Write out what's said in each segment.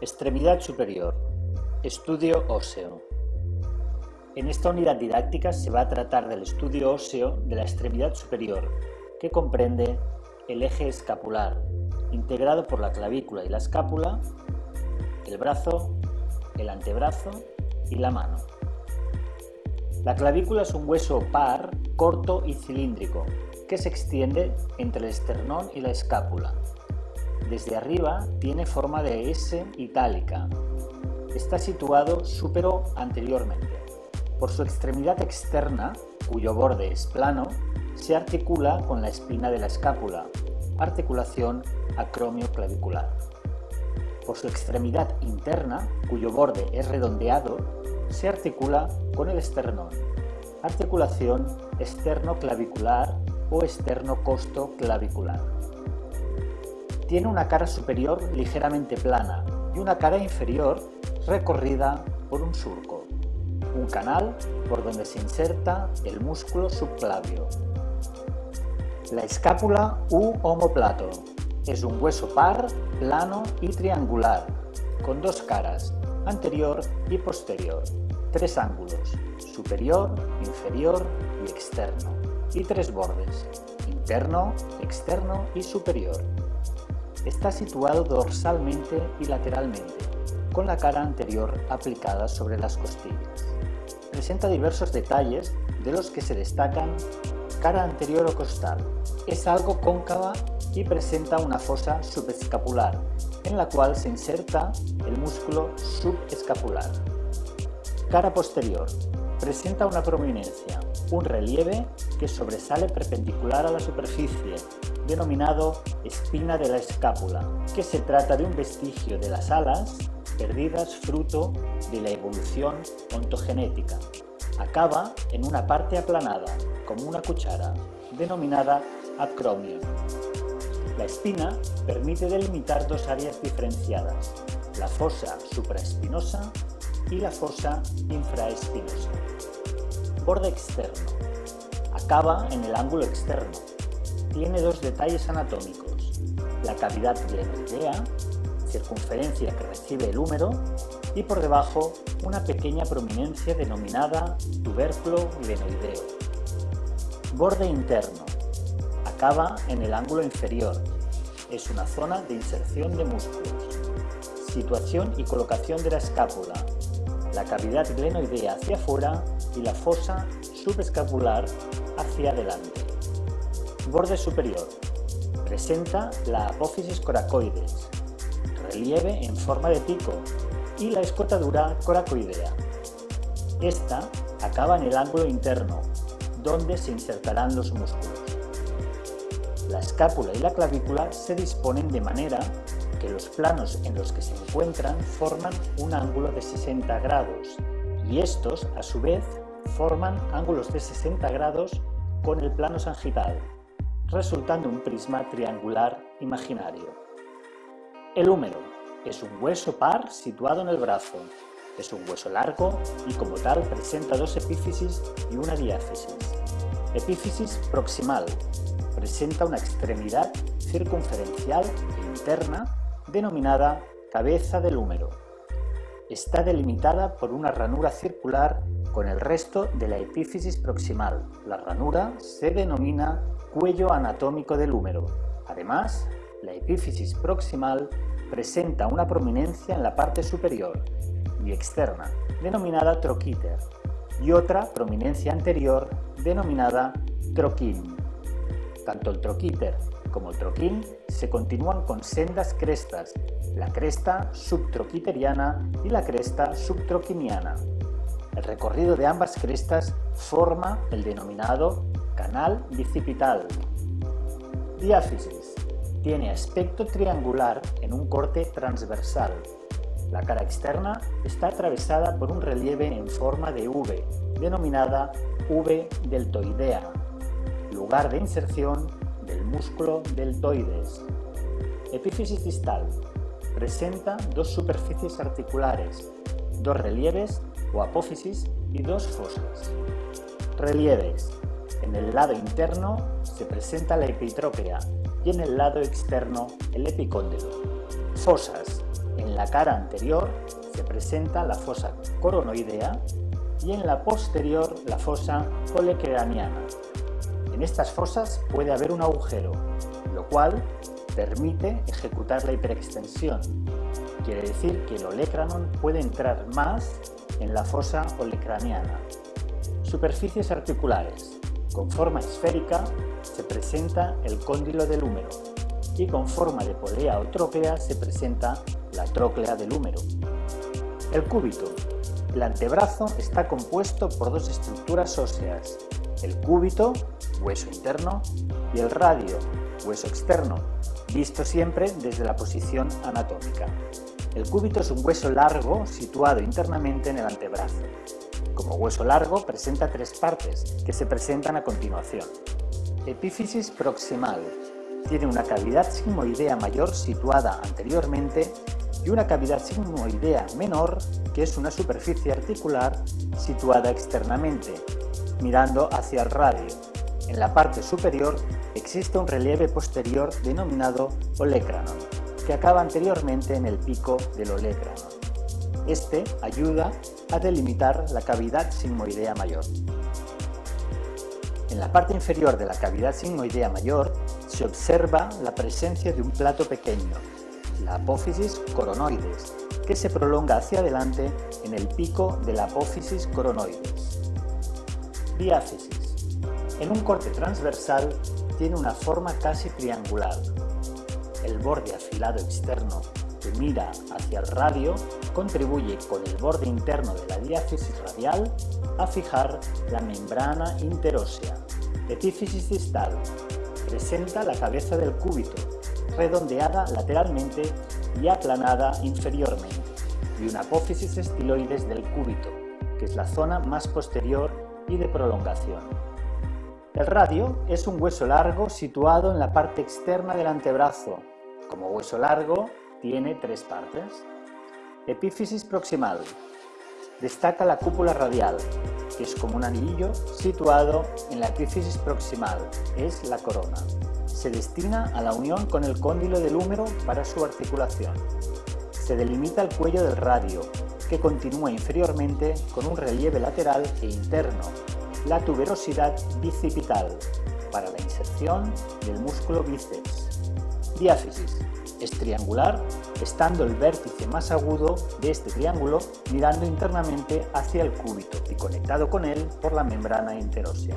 Extremidad superior. Estudio óseo. En esta unidad didáctica se va a tratar del estudio óseo de la extremidad superior, que comprende el eje escapular, integrado por la clavícula y la escápula, el brazo, el antebrazo y la mano. La clavícula es un hueso par, corto y cilíndrico, que se extiende entre el esternón y la escápula. Desde arriba tiene forma de S itálica. Está situado súpero anteriormente. Por su extremidad externa, cuyo borde es plano, se articula con la espina de la escápula, articulación acromio clavicular. Por su extremidad interna, cuyo borde es redondeado, se articula con el esternón, articulación externo-clavicular o externo-costo-clavicular. Tiene una cara superior ligeramente plana y una cara inferior recorrida por un surco, un canal por donde se inserta el músculo subclavio. La escápula u omoplato es un hueso par, plano y triangular, con dos caras, anterior y posterior, tres ángulos, superior, inferior y externo, y tres bordes, interno, externo y superior. Está situado dorsalmente y lateralmente, con la cara anterior aplicada sobre las costillas. Presenta diversos detalles de los que se destacan cara anterior o costal. Es algo cóncava y presenta una fosa subescapular, en la cual se inserta el músculo subescapular. Cara posterior. Presenta una prominencia, un relieve que sobresale perpendicular a la superficie, denominado espina de la escápula, que se trata de un vestigio de las alas perdidas fruto de la evolución ontogenética. Acaba en una parte aplanada, como una cuchara, denominada acromio. La espina permite delimitar dos áreas diferenciadas, la fosa supraespinosa y la fosa infraespinosa. Borde externo. Acaba en el ángulo externo, tiene dos detalles anatómicos, la cavidad glenoidea, circunferencia que recibe el húmero, y por debajo una pequeña prominencia denominada tubérculo glenoideo. Borde interno. Acaba en el ángulo inferior. Es una zona de inserción de músculos. Situación y colocación de la escápula. La cavidad glenoidea hacia afuera y la fosa subescapular hacia adelante. Borde superior. Presenta la apófisis coracoides, relieve en forma de pico y la escotadura coracoidea. Esta acaba en el ángulo interno, donde se insertarán los músculos. La escápula y la clavícula se disponen de manera que los planos en los que se encuentran forman un ángulo de 60 grados y estos, a su vez, forman ángulos de 60 grados con el plano sagital resultando un prisma triangular imaginario. El húmero es un hueso par situado en el brazo. Es un hueso largo y como tal presenta dos epífisis y una diáfisis. Epífisis proximal. Presenta una extremidad circunferencial e interna denominada cabeza del húmero. Está delimitada por una ranura circular con el resto de la epífisis proximal. La ranura se denomina cuello anatómico del húmero. Además, la epífisis proximal presenta una prominencia en la parte superior y externa, denominada troquíter, y otra prominencia anterior, denominada troquín. Tanto el troquíter como el troquín se continúan con sendas crestas, la cresta subtroquiteriana y la cresta subtroquiniana. El recorrido de ambas crestas forma el denominado canal bicipital. Diáfisis. Tiene aspecto triangular en un corte transversal. La cara externa está atravesada por un relieve en forma de V, denominada V deltoidea, lugar de inserción del músculo deltoides. Epífisis distal. Presenta dos superficies articulares, dos relieves o apófisis y dos fosas. Relieves. En el lado interno se presenta la epitróclea y en el lado externo el epicóndilo. Fosas. En la cara anterior se presenta la fosa coronoidea y en la posterior la fosa olecraniana. En estas fosas puede haber un agujero, lo cual permite ejecutar la hiperextensión. Quiere decir que el olecranon puede entrar más en la fosa olecraniana. Superficies articulares. Con forma esférica se presenta el cóndilo del húmero y con forma de polea o tróclea se presenta la tróclea del húmero. El cúbito. El antebrazo está compuesto por dos estructuras óseas, el cúbito, hueso interno, y el radio, hueso externo, visto siempre desde la posición anatómica. El cúbito es un hueso largo situado internamente en el antebrazo. Como hueso largo presenta tres partes, que se presentan a continuación. Epífisis proximal. Tiene una cavidad sigmoidea mayor situada anteriormente y una cavidad sigmoidea menor, que es una superficie articular situada externamente, mirando hacia el radio. En la parte superior existe un relieve posterior denominado olecranon, que acaba anteriormente en el pico del olecranon. Este ayuda a delimitar la cavidad sigmoidea mayor. En la parte inferior de la cavidad sigmoidea mayor se observa la presencia de un plato pequeño, la apófisis coronoides, que se prolonga hacia adelante en el pico de la apófisis coronoides. Diáfisis. En un corte transversal tiene una forma casi triangular. El borde afilado externo mira hacia el radio contribuye con el borde interno de la diáfisis radial a fijar la membrana interósea. Epífisis distal. Presenta la cabeza del cúbito, redondeada lateralmente y aplanada inferiormente, y una apófisis estiloides del cúbito, que es la zona más posterior y de prolongación. El radio es un hueso largo situado en la parte externa del antebrazo. Como hueso largo, tiene tres partes. Epífisis proximal. Destaca la cúpula radial, que es como un anillo situado en la epífisis proximal, es la corona. Se destina a la unión con el cóndilo del húmero para su articulación. Se delimita el cuello del radio, que continúa inferiormente con un relieve lateral e interno, la tuberosidad bicipital para la inserción del músculo bíceps. Diáfisis. Es triangular, estando el vértice más agudo de este triángulo mirando internamente hacia el cúbito y conectado con él por la membrana interósea.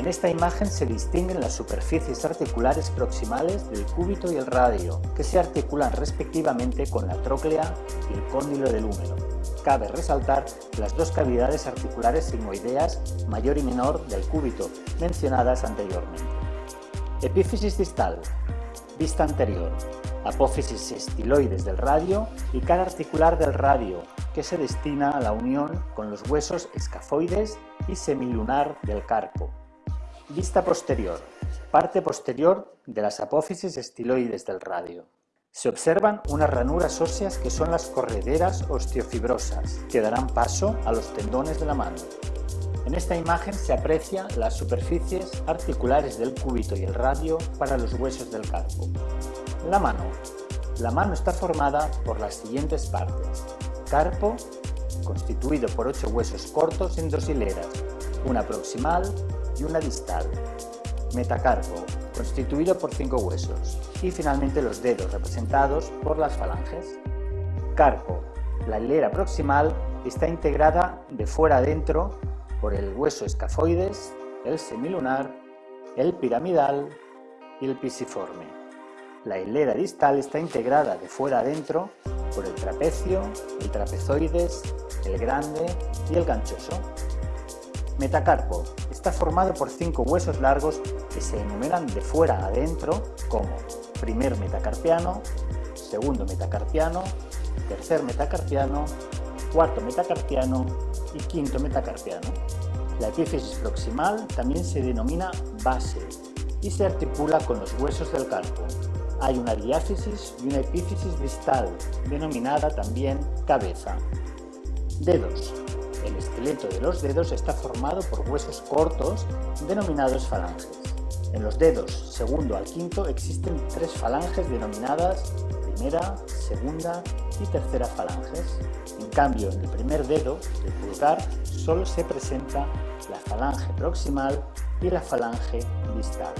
En esta imagen se distinguen las superficies articulares proximales del cúbito y el radio, que se articulan respectivamente con la tróclea y el cóndilo del húmero. Cabe resaltar las dos cavidades articulares sigmoideas mayor y menor del cúbito, mencionadas anteriormente. Epífisis distal, vista anterior, apófisis estiloides del radio y cara articular del radio, que se destina a la unión con los huesos escafoides y semilunar del carpo. Vista posterior, parte posterior de las apófisis estiloides del radio. Se observan unas ranuras óseas que son las correderas osteofibrosas, que darán paso a los tendones de la mano. En esta imagen se aprecia las superficies articulares del cúbito y el radio para los huesos del carpo. La mano. La mano está formada por las siguientes partes. Carpo, constituido por ocho huesos cortos en dos hileras, una proximal y una distal. Metacarpo, constituido por cinco huesos. Y finalmente los dedos, representados por las falanges. Carpo. La hilera proximal está integrada de fuera adentro por el hueso escafoides, el semilunar, el piramidal y el pisiforme. La hilera distal está integrada de fuera adentro por el trapecio, el trapezoides, el grande y el ganchoso. Metacarpo está formado por cinco huesos largos que se enumeran de fuera adentro como primer metacarpiano, segundo metacarpiano, tercer metacarpiano, cuarto metacarpiano y quinto metacarpiano. La epífisis proximal también se denomina base y se articula con los huesos del carpo. Hay una diáfisis y una epífisis distal, denominada también cabeza. Dedos. El esqueleto de los dedos está formado por huesos cortos denominados falanges. En los dedos segundo al quinto existen tres falanges denominadas primera, segunda y tercera falanges. En cambio, en el primer dedo, el pulgar, solo se presenta la falange proximal y la falange distal.